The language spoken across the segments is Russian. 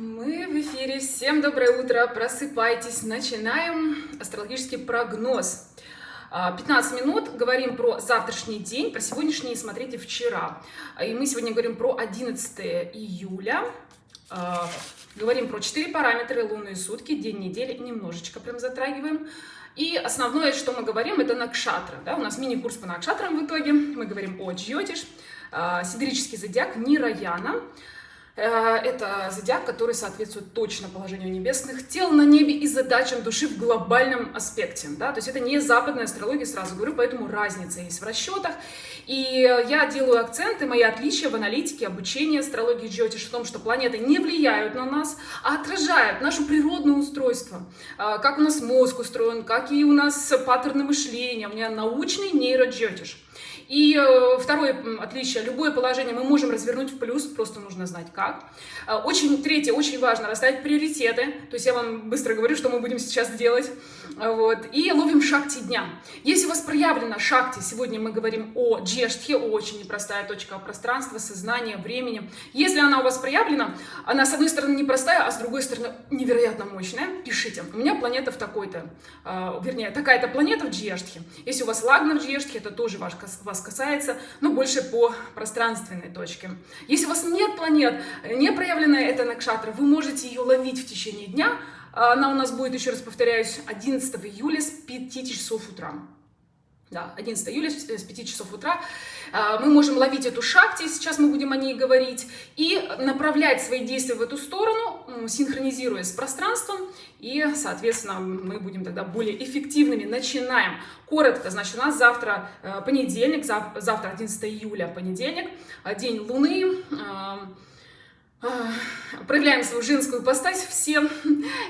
Мы в эфире. Всем доброе утро. Просыпайтесь. Начинаем астрологический прогноз. 15 а, минут говорим про завтрашний день, про сегодняшний смотрите вчера. И мы сегодня говорим про 11 июля. А, говорим про 4 параметра, лунные сутки, день недели, немножечко прям затрагиваем. И основное, что мы говорим, это накшатра. Да? У нас мини-курс по накшатрам в итоге. Мы говорим о джьотиш, а, сидерический зодиак Нираяна. Э, это зодиак, который соответствует точно положению небесных тел на небе и задачам души в глобальном аспекте. Да? То есть это не западная астрология, сразу говорю, поэтому разница есть в расчетах. И я делаю акценты, мои отличия в аналитике, обучении астрологии Джотиш в том, что планеты не влияют на нас, а отражают наше природное устройство. Э, как у нас мозг устроен, какие у нас паттерны мышления. У меня научный нейроджотиш. И э, второе отличие, любое положение мы можем развернуть в плюс, просто нужно знать как. Э, очень, третье, очень важно расставить приоритеты, то есть я вам быстро говорю, что мы будем сейчас делать. Э, вот. И ловим шахти дня. Если у вас проявлено шахти, сегодня мы говорим о джештхе, очень непростая точка пространства, сознания, времени. Если она у вас проявлена, она с одной стороны непростая, а с другой стороны невероятно мощная, пишите. У меня планета в такой-то, вернее, такая-то планета в джештхе. Если у вас лагна в джештхе, это тоже ваш, вас вас касается, но больше по пространственной точке. Если у вас нет планет, не проявленная эта накшатра, вы можете ее ловить в течение дня. Она у нас будет, еще раз повторяюсь, 11 июля с 5 часов утра. Да, 11 июля с 5 часов утра. А, мы можем ловить эту шахти, сейчас мы будем о ней говорить, и направлять свои действия в эту сторону, синхронизируя с пространством, и, соответственно, мы будем тогда более эффективными. Начинаем. Коротко, значит, у нас завтра э, понедельник, завтра 11 июля, понедельник, день Луны, проявляем свою женскую постась, все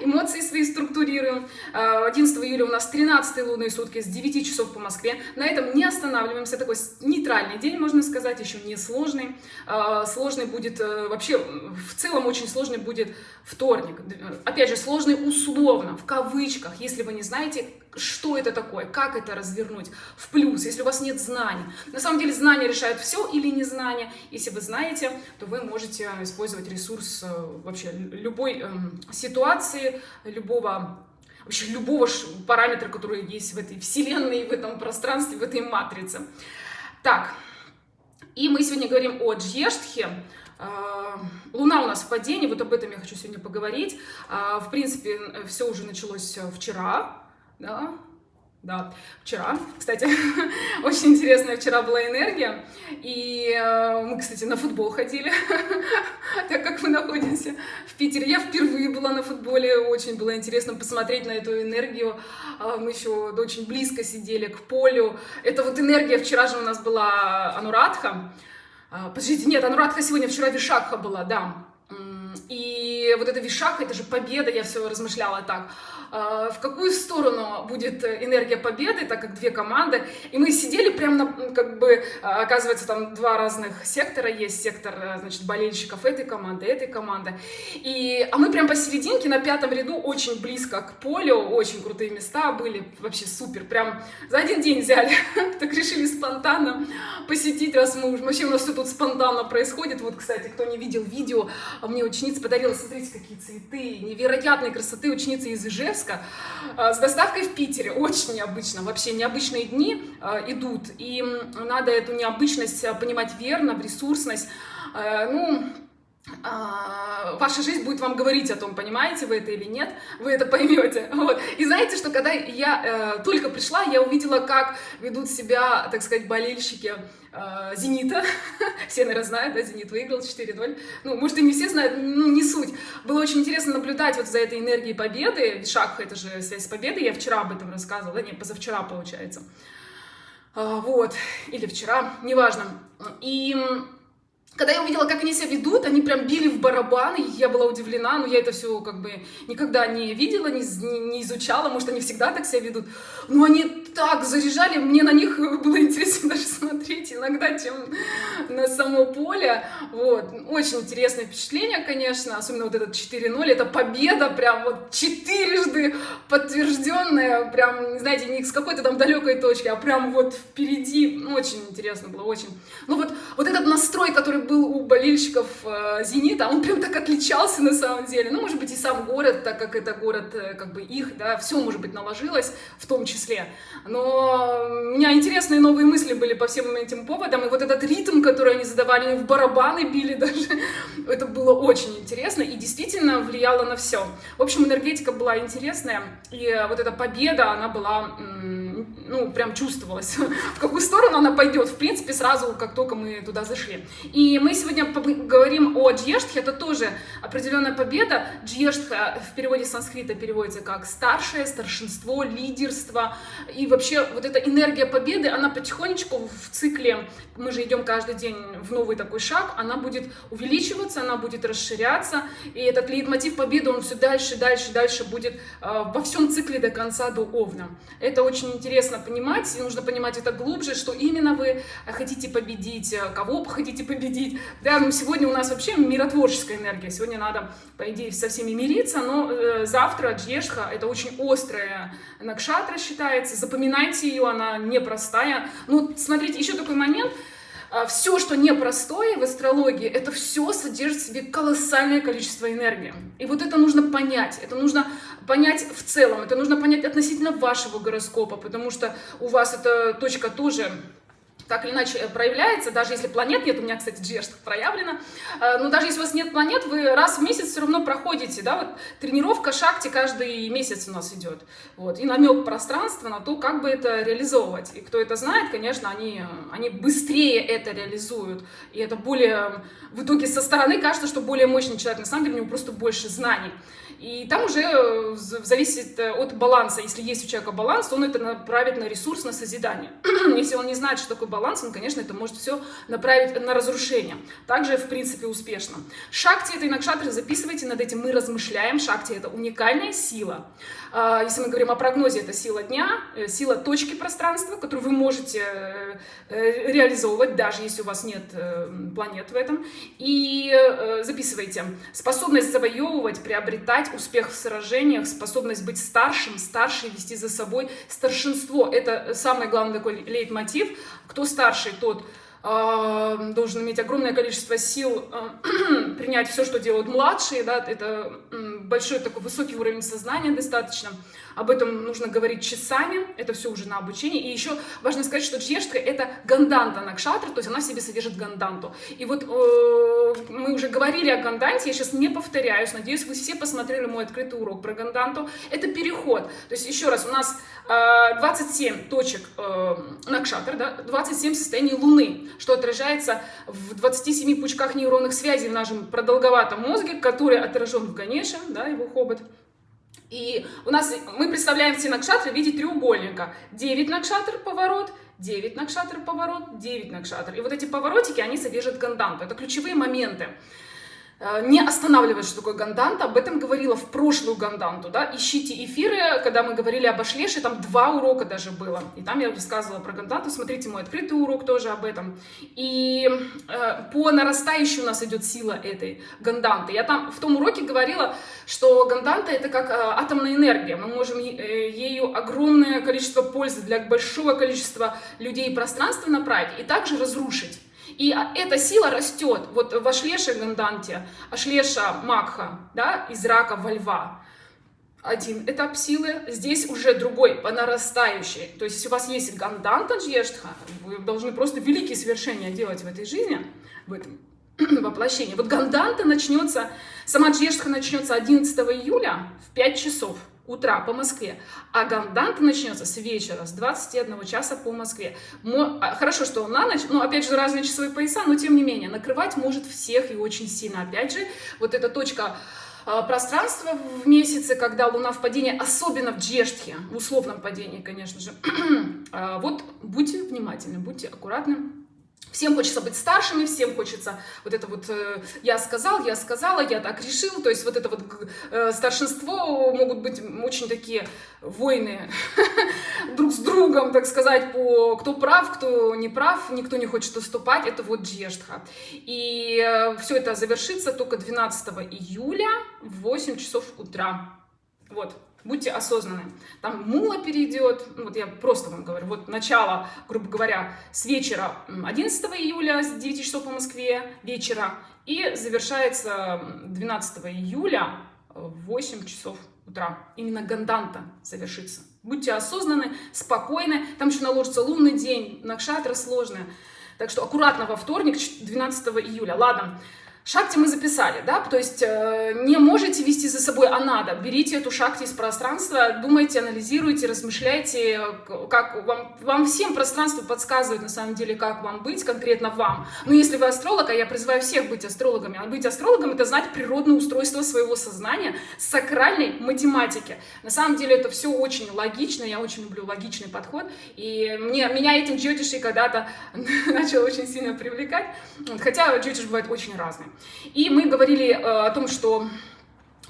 эмоции свои структурируем. 11 июля у нас 13 лунные сутки с 9 часов по Москве. На этом не останавливаемся. Такой нейтральный день, можно сказать, еще не сложный. А, сложный будет, э, вообще, в целом очень сложный будет вторник. Опять же, сложный условно, в кавычках, если вы не знаете, что это такое, как это развернуть в плюс, если у вас нет знаний. На самом деле знания решают все или незнание. Если вы знаете, то вы можете использовать ресурс э, вообще любой э, ситуации, любого вообще любого параметра, который есть в этой вселенной, в этом пространстве, в этой матрице. Так, и мы сегодня говорим о Джештхе. Э, Луна у нас в падении, вот об этом я хочу сегодня поговорить. Э, в принципе, все уже началось вчера, да, да, вчера, кстати, очень интересная вчера была энергия, и э, мы, кстати, на футбол ходили, так как мы находимся в Питере. Я впервые была на футболе, очень было интересно посмотреть на эту энергию, э, мы еще очень близко сидели к полю. Это вот энергия, вчера же у нас была Анурадха, э, подождите, нет, Анурадха сегодня, вчера Вишакха была, да, и вот эта Вишакха, это же победа, я все размышляла так, а, в какую сторону будет энергия победы, так как две команды. И мы сидели прямо, на, как бы, а, оказывается, там два разных сектора есть. Сектор, э, значит, болельщиков этой команды, этой команды. И, а мы прям посерединке, на пятом ряду, очень близко к полю, очень крутые места были, вообще супер. Прям за один день взяли, так решили спонтанно посетить, раз мы вообще у нас все тут спонтанно происходит. Вот, кстати, кто не видел видео, мне ученица подарила, смотрите, какие цветы, невероятной красоты, ученица из Ижевска, а, с доставкой в Питере. Очень необычно, вообще необычные дни а, идут, и надо эту необычность а, понимать верно, в ресурсность. Ну, ваша жизнь будет вам говорить о том, понимаете вы это или нет, вы это поймете. Вот. И знаете, что когда я э, только пришла, я увидела, как ведут себя, так сказать, болельщики э, Зенита. все, наверное, знают, да, Зенит выиграл 4-0. Ну, может, и не все знают, ну, не суть. Было очень интересно наблюдать вот за этой энергией победы. Шаг — это же связь с победой. Я вчера об этом рассказывала, да, не, позавчера, получается. А, вот, или вчера, неважно. И когда я увидела, как они себя ведут, они прям били в барабаны, я была удивлена, но я это все как бы никогда не видела, не, не изучала, может, они всегда так себя ведут. Но они так заряжали, мне на них было интересно даже иногда, чем на само поле. Вот. Очень интересное впечатление, конечно, особенно вот этот 4-0, это победа прям вот четырежды подтвержденная, прям, знаете, не с какой-то там далекой точки, а прям вот впереди. Очень интересно было, очень. Ну вот, вот этот настрой, который был у болельщиков э, «Зенита», он прям так отличался на самом деле. Ну, может быть, и сам город, так как это город э, как бы их, да, все, может быть, наложилось в том числе. Но у меня интересные новые мысли были по всем этим поводам, и вот этот ритм, который они задавали, они в барабаны били даже, это было очень интересно и действительно влияло на все. В общем, энергетика была интересная, и вот эта победа, она была ну, прям чувствовалось, в какую сторону она пойдет, в принципе, сразу, как только мы туда зашли. И мы сегодня говорим о Джештхе, это тоже определенная победа. Джештха в переводе с санскрита переводится как старшее, старшинство, лидерство. И вообще вот эта энергия победы, она потихонечку в цикле, мы же идем каждый день в новый такой шаг, она будет увеличиваться, она будет расширяться. И этот лейтмотив победы, он все дальше, дальше, дальше будет э, во всем цикле до конца, до Овна. Это очень интересно интересно понимать, нужно понимать это глубже, что именно вы хотите победить, кого хотите победить. Да, ну сегодня у нас вообще миротворческая энергия, сегодня надо, по идее, со всеми мириться, но э, завтра Джешха, это очень острая накшатра считается, запоминайте ее, она непростая. Ну, смотрите, еще такой момент, все, что непростое в астрологии, это все содержит в себе колоссальное количество энергии. И вот это нужно понять, это нужно понять в целом, это нужно понять относительно вашего гороскопа, потому что у вас эта точка тоже так или иначе э, проявляется, даже если планет нет, у меня, кстати, Джерст проявлено, э, но даже если у вас нет планет, вы раз в месяц все равно проходите, да, вот тренировка шахте каждый месяц у нас идет, вот, и намек пространства на то, как бы это реализовывать, и кто это знает, конечно, они, они быстрее это реализуют, и это более, в итоге со стороны кажется, что более мощный человек, на самом деле у него просто больше знаний, и там уже э, зависит э, от баланса. Если есть у человека баланс, он это направит на ресурс, на созидание. Если он не знает, что такое баланс, он, конечно, это может все направить на разрушение. Также, в принципе, успешно. Шакти, это инакшатры, записывайте, над этим мы размышляем. Шакти — это уникальная сила. А, если мы говорим о прогнозе, это сила дня, э, сила точки пространства, которую вы можете реализовывать, даже если у вас нет планет в этом. И записывайте. Способность завоевывать, приобретать, успех в сражениях, способность быть старшим, старше вести за собой старшинство. Это самый главный такой лейтмотив. Кто старший, тот э, должен иметь огромное количество сил э, принять все, что делают младшие. Да? Это большой такой высокий уровень сознания достаточно. Об этом нужно говорить часами, это все уже на обучении. И еще важно сказать, что джештка это ганданта накшатра, то есть она в себе содержит ганданту. И вот э, мы уже говорили о ганданте, я сейчас не повторяюсь, надеюсь, вы все посмотрели мой открытый урок про ганданту. Это переход. То есть еще раз, у нас э, 27 точек э, накшатр, да, 27 состояний Луны, что отражается в 27 пучках нейронных связей в нашем продолговатом мозге, который отражен в Ганеше, да, его хобот. И у нас мы представляем все накшатры в виде треугольника. 9 накшатр поворот, 9 накшатр поворот, 9 накшатр. И вот эти поворотики, они содержат ганданту. Это ключевые моменты. Э, не останавливать, что такое ганданта. Об этом говорила в прошлую ганданту. Да? Ищите эфиры, когда мы говорили об Ашлеше, там два урока даже было. И там я рассказывала про ганданту. Смотрите мой открытый урок тоже об этом. И э, по нарастающей у нас идет сила этой ганданты. Я там в том уроке говорила, что ганданта это как э, атомная энергия. Мы можем э, ею огромное количество пользы для большого количества людей и пространства направить и также разрушить. И эта сила растет. Вот в Ашлеше Ганданте, Ашлеша Макха, да, из рака во льва, один этап силы, здесь уже другой, по нарастающей. То есть, если у вас есть Ганданта Джештха, вы должны просто великие свершения делать в этой жизни, в этом воплощении. Вот Ганданта начнется, сама Джештха начнется 11 июля в 5 часов утра по Москве, а ганданта начнется с вечера, с 21 часа по Москве. А, хорошо, что на ночь, но опять же разные часовые пояса, но тем не менее, накрывать может всех и очень сильно. Опять же, вот эта точка а, пространства в месяце, когда Луна в падении, особенно в Джештхе, в условном падении, конечно же. А, вот будьте внимательны, будьте аккуратны. Всем хочется быть старшими, всем хочется вот это вот э, «я сказал», «я сказала», «я так решил». То есть вот это вот э, старшинство могут быть очень такие войны друг с другом, так сказать, по кто прав, кто не прав, никто не хочет уступать. Это вот Джештха. И э, все это завершится только 12 июля в 8 часов утра. Вот. Будьте осознаны. Там мула перейдет, ну, вот я просто вам говорю, вот начало, грубо говоря, с вечера 11 июля, с 9 часов по Москве вечера, и завершается 12 июля в 8 часов утра. Именно Ганданта завершится. Будьте осознаны, спокойны. Там еще наложится лунный день, накшатра сложная. Так что аккуратно во вторник, 12 июля. Ладно, Шакти мы записали, да, то есть э, не можете вести за собой, а надо. Берите эту шакти из пространства, думайте, анализируйте, размышляйте, как вам, вам всем пространство подсказывает на самом деле, как вам быть, конкретно вам. Но если вы астролог, а я призываю всех быть астрологами, а быть астрологом это знать природное устройство своего сознания, сакральной математики. На самом деле это все очень логично, я очень люблю логичный подход, и мне, меня этим джотиши когда-то начал очень сильно привлекать, хотя джотиш бывает очень разный. И мы говорили э, о том, что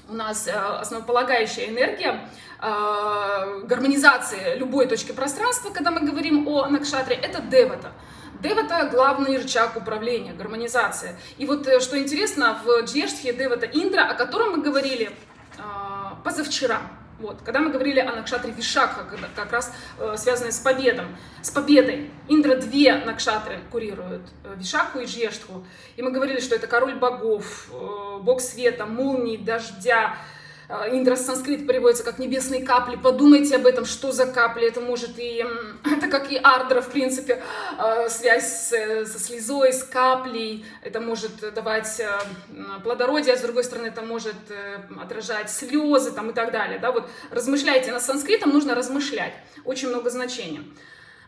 у нас э, основополагающая энергия э, гармонизации любой точки пространства, когда мы говорим о Накшатре, это Девата. Девата – главный рычаг управления, гармонизация. И вот что интересно, в Джештхе Девата Индра, о котором мы говорили позавчера, вот. Когда мы говорили о Накшатре Вишакха, как раз э, связанной с победом, с победой, Индра две Накшатры курируют, э, Вишакху и Жештху. И мы говорили, что это король богов, э, бог света, молнии, дождя, Э, Индра санскрит переводится как небесные капли. Подумайте об этом, что за капли. Это может и, это как и ардра, в принципе, э, связь со слезой, с каплей. Это может давать э, плодородие, а с другой стороны, это может отражать слезы там, и так далее. Да? Вот размышляйте. На санскритом нужно размышлять. Очень много значений.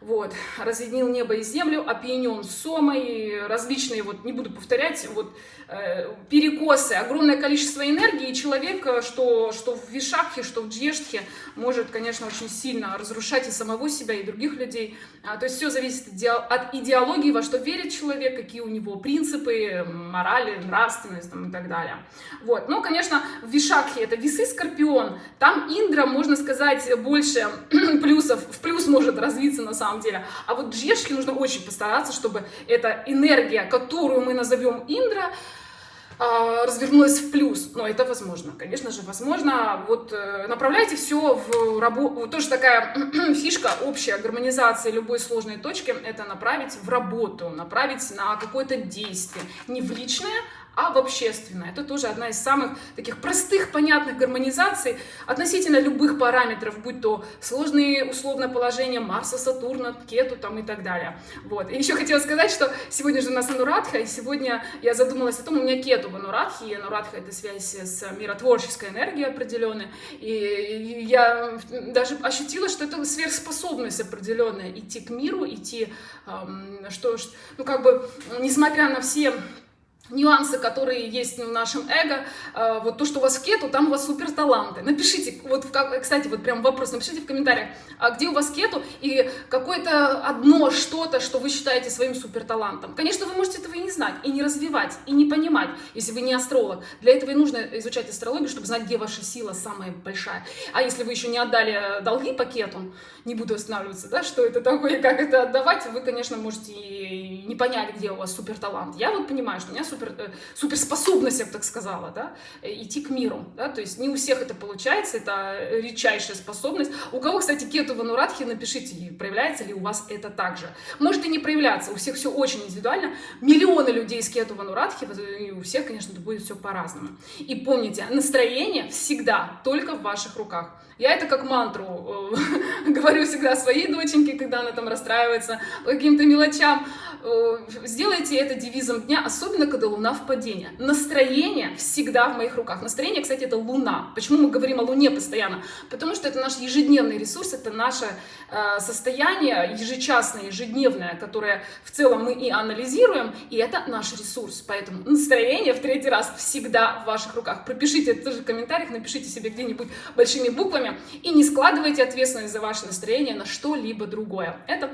Вот, разъединил небо и землю, опьянен сомой, различные, вот, не буду повторять, вот, э, перекосы, огромное количество энергии, и человек, э, что, что в Вишакхе, что в Джештхе, может, конечно, очень сильно разрушать и самого себя, и других людей. А, то есть все зависит от идеологии, во что верит человек, какие у него принципы, морали, нравственность там, и так далее. Вот, ну, конечно, в Вишакхе это весы Скорпион, там Индра, можно сказать, больше плюсов, в плюс может развиться на самом самом деле. А вот Джешке нужно очень постараться, чтобы эта энергия, которую мы назовем Индра, а, развернулась в плюс. Но это возможно, конечно же, возможно. Вот э, направляйте все в работу. Тоже такая фишка общая гармонизации любой сложной точки, это направить в работу, направить на какое-то действие. Не в личное, а в общественное. Это тоже одна из самых таких простых, понятных гармонизаций относительно любых параметров, будь то сложные условно положения Марса, Сатурна, Кету там и так далее. Вот. И еще хотела сказать, что сегодня же у нас Анурадха, и сегодня я задумалась о том, у меня Кету в Анурадхе, и Анурадха это связь с миротворческой энергией определенной, и я даже ощутила, что это сверхспособность определенная, идти к миру, идти, эм, что, ну как бы, несмотря на все нюансы, которые есть в нашем эго, э, вот то, что у вас в кету, там у вас супер таланты. Напишите, вот, кстати, вот прям вопрос, напишите в комментариях, а где у вас кету и какое-то одно что-то, что вы считаете своим супер талантом. Конечно, вы можете этого и не знать, и не развивать, и не понимать, если вы не астролог. Для этого и нужно изучать астрологию, чтобы знать, где ваша сила самая большая. А если вы еще не отдали долги по кету, не буду останавливаться, да, что это такое, как это отдавать, вы, конечно, можете и не понять, где у вас супер талант. Я вот понимаю, что у меня супер, э, суперспособность, я бы так сказала, да, э, идти к миру, да, то есть не у всех это получается, это редчайшая способность. У кого, кстати, кету в анурадхе, напишите, проявляется ли у вас это также. Может и не проявляться, у всех все очень индивидуально, миллионы людей с кету в анурадхе, и у всех, конечно, будет все по-разному. И помните, настроение всегда только в ваших руках. Я это как мантру э, говорю всегда своей доченьке, когда она там расстраивается по каким-то мелочам. Э, сделайте это девизом дня, особенно когда луна в падении. Настроение всегда в моих руках. Настроение, кстати, это луна. Почему мы говорим о луне постоянно? Потому что это наш ежедневный ресурс, это наше э, состояние ежечасное, ежедневное, которое в целом мы и анализируем, и это наш ресурс. Поэтому настроение в третий раз всегда в ваших руках. Пропишите это тоже в комментариях, напишите себе где-нибудь большими буквами и не складывайте ответственность за ваше настроение на что-либо другое. Это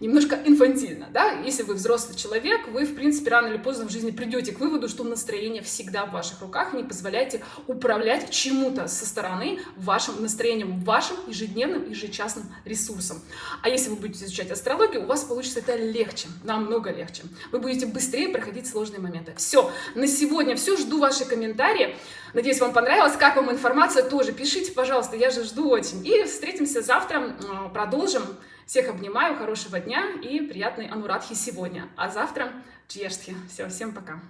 немножко инфантильно, да, если вы взрослый человек, вы, в принципе, рано или поздно в жизни придете к выводу, что настроение всегда в ваших руках, не позволяйте управлять чему-то со стороны вашим настроением, вашим ежедневным, ежечасным ресурсом. А если вы будете изучать астрологию, у вас получится это легче, намного легче. Вы будете быстрее проходить сложные моменты. Все, на сегодня все, жду ваши комментарии. Надеюсь, вам понравилось. Как вам информация, тоже пишите, пожалуйста, я же жду очень. И встретимся завтра, продолжим. Всех обнимаю, хорошего дня и приятной анурадхи сегодня. А завтра чешки. Все, всем пока.